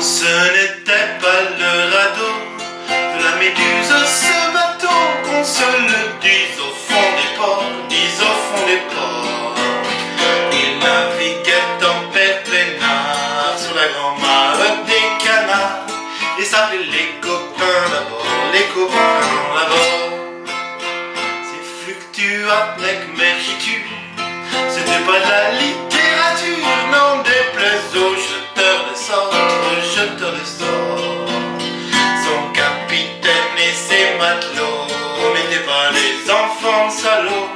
Ce n'était pas le radeau de la méduse, ce bateau qu'on se le dise au fond des ports, dise au fond des ports. Il naviguait en père plénard sur la grand-mare des canards et s'appelait les copains d'abord, les copains d'abord. C'est fluctua avec ses matelots n'étaient pas des enfants salauds,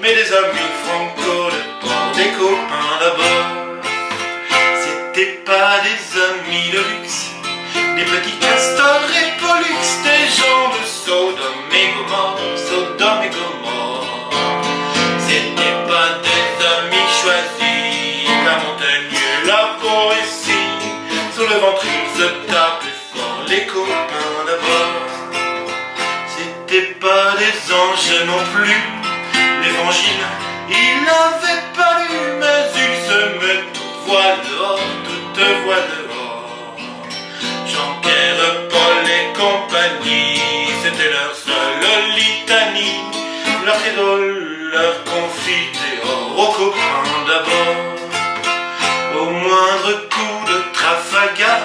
mais des amis franco de port, des copains d'abord. C'était pas des amis de luxe, des petits castors et pollux, des gens de Sodome et Gomorre, Sodome et Gomorre. C'était pas des amis choisis, la montagne, la poésie, sur le ventre ils se tapaient fort, les copains. Pas des anges non plus, l'évangile, il n'avait pas lu, mais il se met toute voix dehors, toute voix dehors. Jean-Pierre, Paul et compagnie, c'était leur seule litanie, leur idole, leur confiture, aux copains d'abord. Au moindre coup de Trafalgar,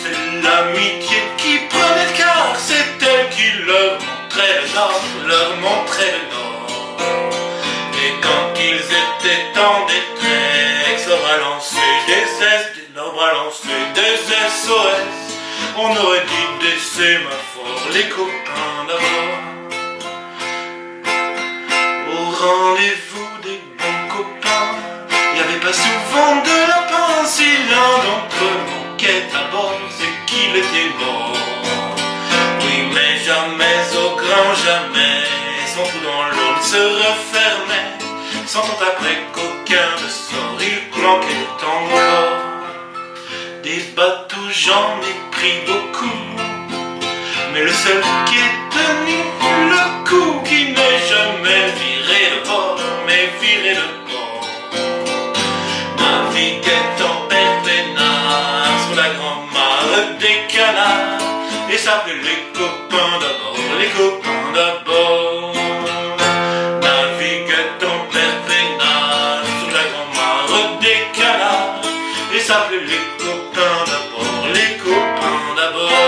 c'est l'amitié qui prenait le quart, c'est qui leur montrait le nord, leur montrait le nord. Et quand ils étaient en détresse, balancer des S, leur balancer des SOS, on aurait dit des sémaphores, les copains d'abord. Au rendez-vous des bons copains, y avait pas souvent de lapin, si l'un d'entre eux manquait à bord, c'est qu'il était mort. Jamais au grand jamais, son trou dans l'eau ne se refermait, sentant après qu'aucun de sort, il manquait encore. Des bateaux, j'en ai pris beaucoup, mais le seul qui est tenu le coup, qui n'est jamais viré de bord, mais viré de bord, naviguait en père peinard sur la grand-mare des canards, et s'appelait les copains d'abord, les copains d'abord. Naviguait en perfectinage sur la grand-mare des canards et s'appelait les copains d'abord, les copains d'abord.